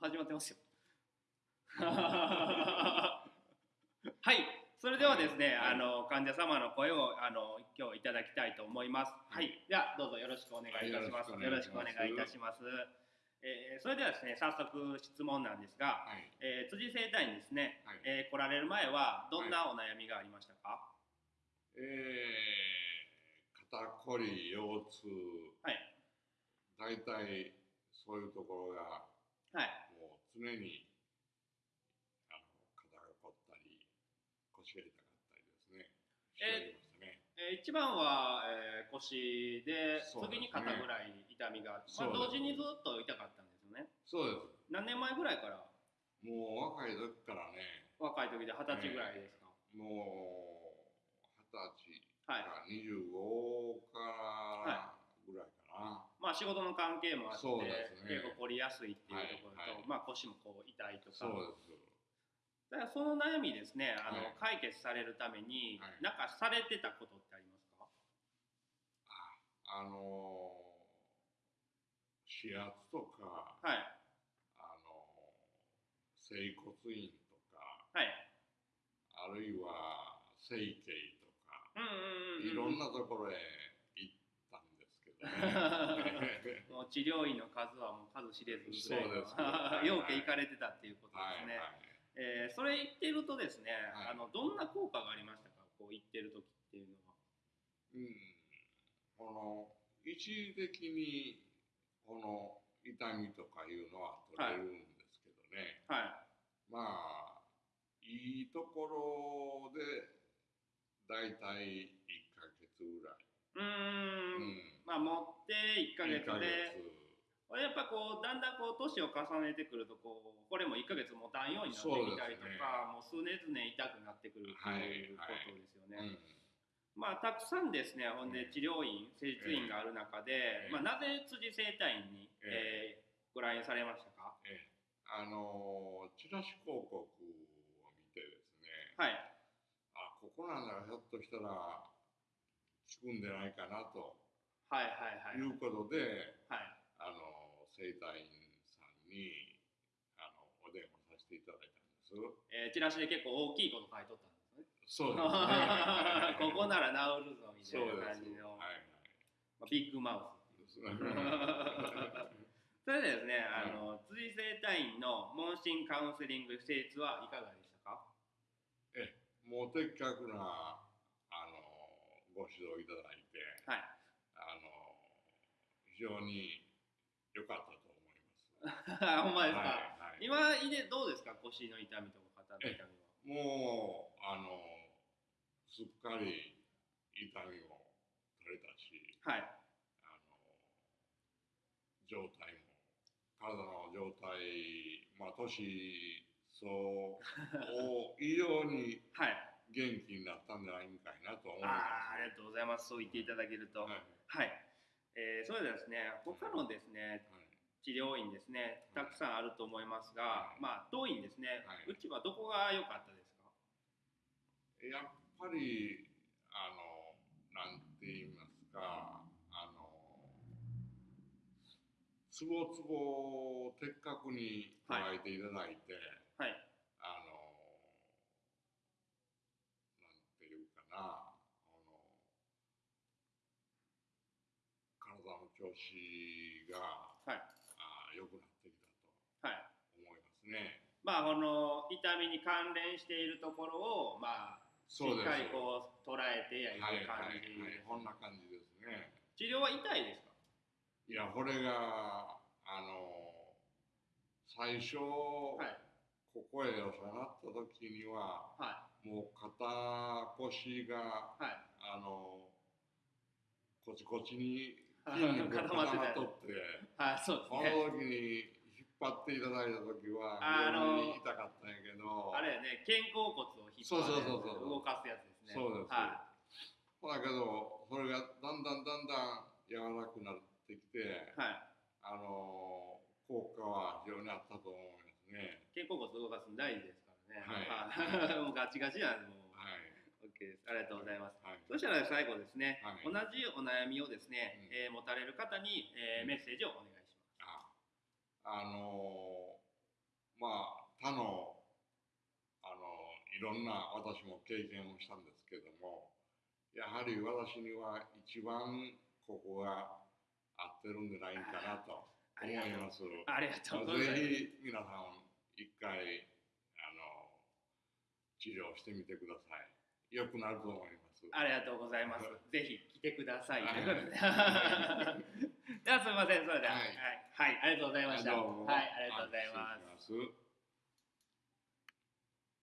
始まってますよ。はい。それではですね、はい。あの患者様の声をあの今日いただきたいと思います。はい、ではどうぞよろしくお願いいたします、はいよろしくお願いいたします。えーそれではですね早速質問なんですが、はい。えー辻生体にですね、はい。えー来られる前はどんなお悩みがありましたか？えー、肩こり、腰痛、はい。大体そういうところがはいもう常にあの肩が凝ったり腰が痛かったりですね。しておりましたね。えー一番は、えー腰でね次に肩ぐらい痛みがあって、まあ、同時にずっと痛かったんですよねそうです。何年前ぐらいから？もう若い時からね、若い時で二十歳ぐらいですか、もう二十歳はいから25から。まあ仕事の関係もあって、そうですね。結構凝りやすいっていうところと、はいはい。まあ腰もこう痛いとか。そうです。だからその悩みですねあの、はい。解決されるために、はい。なんかされてたことってありますか？ああのー、指圧とか、はい。あのー、整骨院とか、はい。あるいは整形とか、うんうんうんうん。いろんなところへ行ったんですけどね。もう治療院の数はもう数知れずぐらいのそうです はい。ようけ行かれてたっていうことはいですね、はい。えーそれ言ってるとですね、はい。あのどんな効果がありましたかこう言ってる時っていうのは。うん。この、一時的に、この痛みとかいうのは取れるんですけどね。はまあ、いいところで、だいたい1ヶ月ぐらい。いうーんうんまあ持って1ヶ月で。やっぱこうだんだんこう年を重ねてくるとこうこれも1ヶ月持たんようになってきたりとか、もう数年々痛くなってくるっていうこはい。とですよね、うん。まあたくさんですねほんで治療院施術院がある中で、ええ。まあ、なぜ辻整体院に、ええ。ーご来院されましたか？ええ。あのチラシ広告を見てですね、はい。あここなんならひょっとしたら効くんじゃないかなとはいはいはいいうことで、はいあの整体院さんにあのお電話させていただいたんです。えーチラシで結構大きいこと書いとったんですねそうですね。ここなら治るぞみたそいうな。感じの、はいまあ、ビッグマウスはい。それでですね、あの辻整体院の問診カウンセリング施術はいかがでしたか？えもう的確なあのご指導いただいて、はい非常に良かったと思います。ほんまですか、はいはい。今いでどうですか？腰の痛みとか肩の痛みは。もうあのすっかり痛みも取れたし、はい。あの状態も体の状態、まあ年相応以上に はい。元気になったんじゃないかいなと思います。あーありがとうございます。そう言っていただけると。はい。はい、えーそれではですね。他のですねはい。治療院ですねたくさんあると思いますが、はい。まあ当院ですね、はい。うちはどこが良かったですか？やっぱりあのなんて言いますかあのつぼつぼを的確に捉えていただいて、はいあのなんていうかなあの体の調子がはい。あ良くなってきたはい。と思いますね。まあこの痛みに関連しているところをまあしっかりこう捉えてやるはい感はいじ、はい、こんな感じですね。治療は痛いですか？いや、これが、あの、最初、はい。ここへお世話になった時には、はもう肩腰が、いはい。あの、こちこちに固まって。た固まっとって、はいそうですこねの時に引っ張っていただいた時は、あの痛かったんやけど、あれやね肩甲骨を引っそうそう張ってそうそう。動かすやつですね。そうです。はだけど、それがだんだんだんだん柔らかくなってきて、い、はい、あの、効果は非常にあったと思いますね。肩甲骨動かすの大事ですからね。はい。はい。もうガチガチなんで。OK です。ありがとうございます。はい。そしたら最後ですね、はい。同じお悩みをですね、うん。えー持たれる方に、えーうん。メッセージをお願いします。ああのーまあ他のあのいろんな私も経験をしたんですけどもやはり私には一番ここが合ってるんじゃないかなと思います。ありがとう。ございます。ぜひ皆さん一回あの治療してみてください。良くなると思います。ありがとうございます。ぜひ来てください。はい ということで。ではすみません。それでは、ははいい、はい、ありがとうございました。はい、ありがとうございます